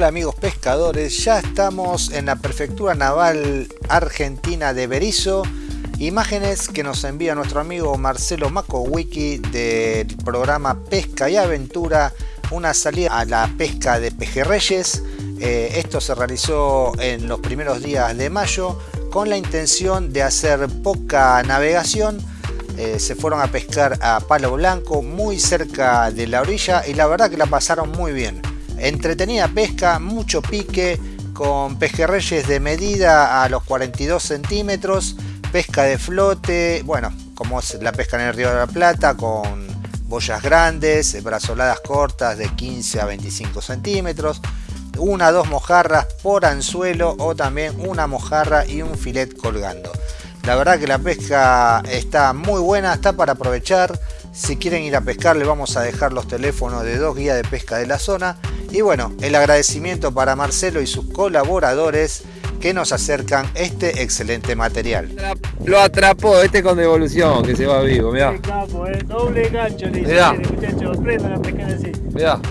Hola amigos pescadores, ya estamos en la prefectura naval argentina de Berizo. Imágenes que nos envía nuestro amigo Marcelo Macowiki del programa Pesca y Aventura, una salida a la pesca de pejerreyes. Eh, esto se realizó en los primeros días de mayo con la intención de hacer poca navegación. Eh, se fueron a pescar a Palo Blanco muy cerca de la orilla y la verdad que la pasaron muy bien. Entretenida pesca, mucho pique, con pejerreyes de medida a los 42 centímetros, pesca de flote, bueno, como es la pesca en el Río de la Plata, con boyas grandes, brazoladas cortas de 15 a 25 centímetros, una o dos mojarras por anzuelo o también una mojarra y un filet colgando. La verdad que la pesca está muy buena, está para aprovechar. Si quieren ir a pescar les vamos a dejar los teléfonos de dos guías de pesca de la zona y bueno, el agradecimiento para Marcelo y sus colaboradores que nos acercan este excelente material. Lo atrapó este con devolución, que se va vivo, mirá. Qué capo, eh. Doble gancho le dice, Mirá. muchachos, prendan a pescar así. Mirá.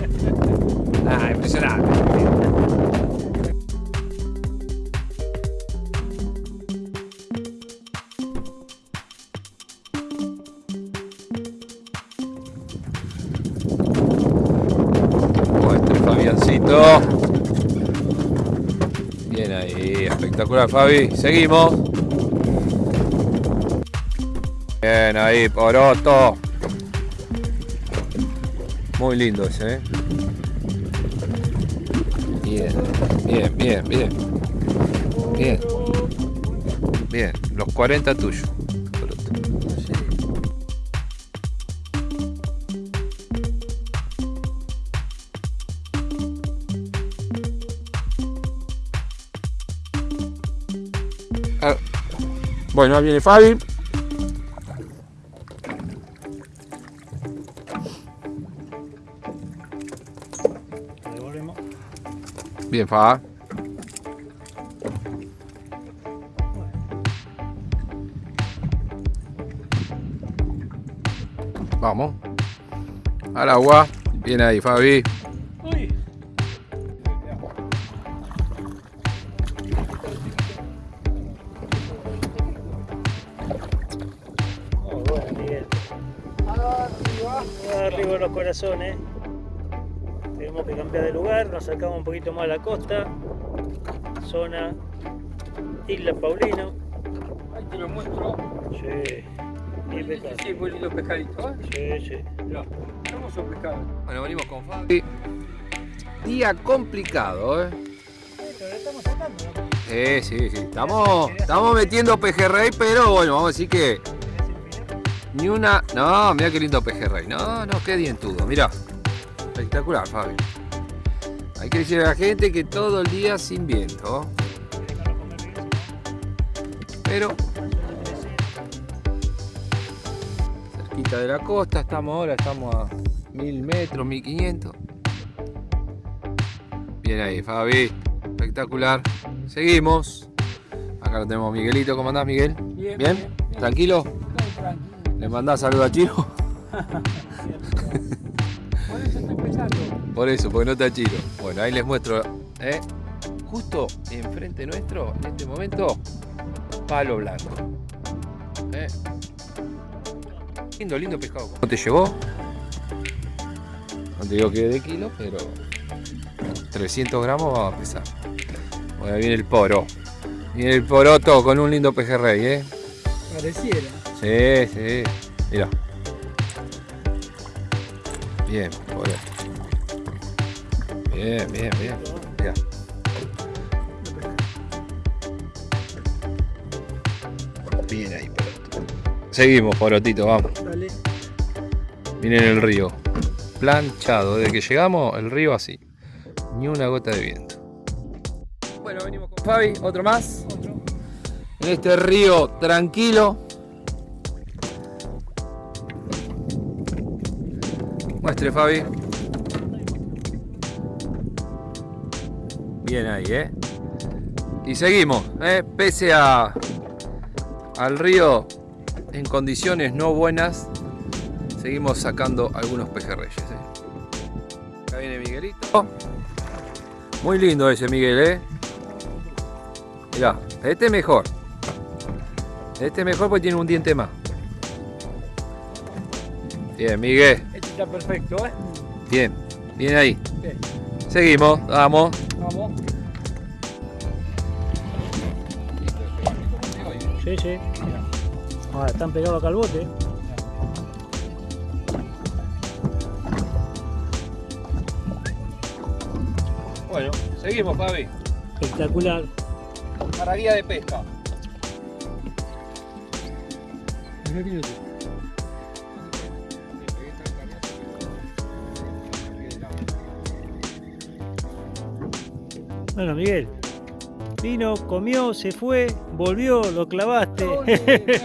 Ah, impresionante. Bien ahí, espectacular Fabi. Seguimos. Bien ahí, poroto. Muy lindo ese, ¿eh? Bien, bien, bien, bien. Bien. Bien, los 40 tuyos. Bueno, ahí viene Fabi. Bien, Fa. Vamos. Al agua. Bien ahí, Fabi. Uy. Arriba los corazones. Tenemos que cambiar de lugar, nos acercamos un poquito más a la costa. Zona Isla Paulino. Ahí te lo muestro. Sí. Y pescado. Sí, muy lindo pescadito. ¿eh? Sí, sí. Hermoso pescado. Bueno, venimos con Fabi. Día complicado, ¿eh? Estamos sacando, ¿no? Sí, sí, sí. Estamos, estamos metiendo pejerrey, pero bueno, vamos a decir que. Ni una... No, mira qué lindo pejerrey. No, no, qué dientudo. Mira. Espectacular, Fabi. Hay que decirle a la gente que todo el día sin viento. Pero cerquita de la costa estamos ahora, estamos a 1000 metros, 1500. Bien ahí, Fabi. Espectacular. Seguimos. Acá lo tenemos Miguelito. ¿Cómo andás, Miguel? Bien, ¿Bien? Tranquilo. ¿Le mandás saludo a Chiro? Por eso porque no está Chiro. Bueno, ahí les muestro. ¿eh? Justo enfrente nuestro, en este momento, palo blanco. ¿eh? Lindo, lindo pescado. ¿Cómo te llevó? No te digo que de kilo, pero 300 gramos va a pesar. Bueno, ahí viene el poro. Viene el poroto con un lindo pejerrey, ¿eh? Pareciera. Sí, sí. Mira. Bien, por ahí. Bien, bien, bien. Mira. Bien ahí, poroto. Seguimos, porotito, vamos. Dale. Miren el río. Planchado. Desde que llegamos, el río así. Ni una gota de viento. Bueno, venimos con Fabi, otro más. Otro. En este río tranquilo. Muestre, Fabi. Bien ahí, ¿eh? Y seguimos, ¿eh? Pese a, al río en condiciones no buenas, seguimos sacando algunos pejerreyes, ¿eh? Acá viene Miguelito. Muy lindo ese, Miguel, ¿eh? Mirá, este es mejor. Este es mejor porque tiene un diente más. Bien, Miguel. Está perfecto, ¿eh? Bien, bien ahí. Bien. Seguimos, vamos. Vamos. Sí, sí. Ahora están pegados acá al bote. Bueno, seguimos, Fabi. Espectacular. Para guía de pesca. Bueno, Miguel. Vino, comió, se fue, volvió, lo clavaste. Ole,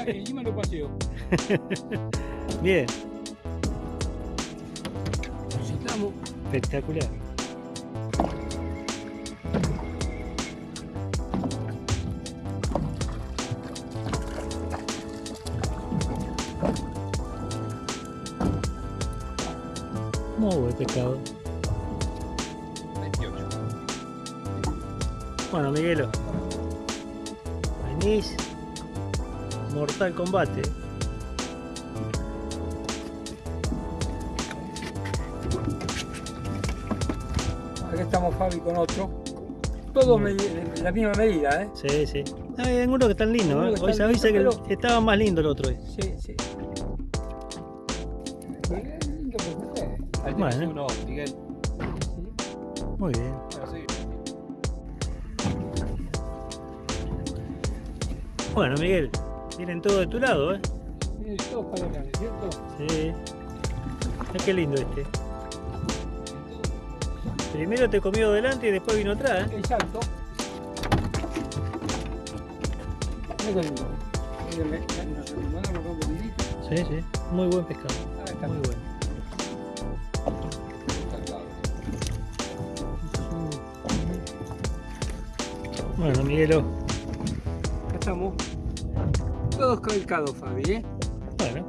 Encima lo paseo. Bien, Estamos. espectacular. Muy buen pescado. Bueno, Miguelo. Venís. Mortal combate. Acá estamos Fabi con otro. Todos de la misma medida, ¿eh? Sí, sí. Hay algunos que están lindos, ¿eh? Hoy se avisa que estaba más lindo el otro. ¿eh? Sí, sí. Qué lindo que fue. Ahí Bueno. tenés uno, Miguel. Muy bien. Bueno, Miguel. Vienen todos de tu lado, ¿eh? Miren, todos para acá, ¿cierto? Sí. Mirá qué lindo este. Primero te comió delante y después vino atrás, ¿eh? Exacto. Mira qué lindo. Sí, sí. Muy buen pescado. Ahí está. Muy bueno. Bueno, Miguelo. Estamos. Todos calcados, Fabi, ¿eh? Bueno,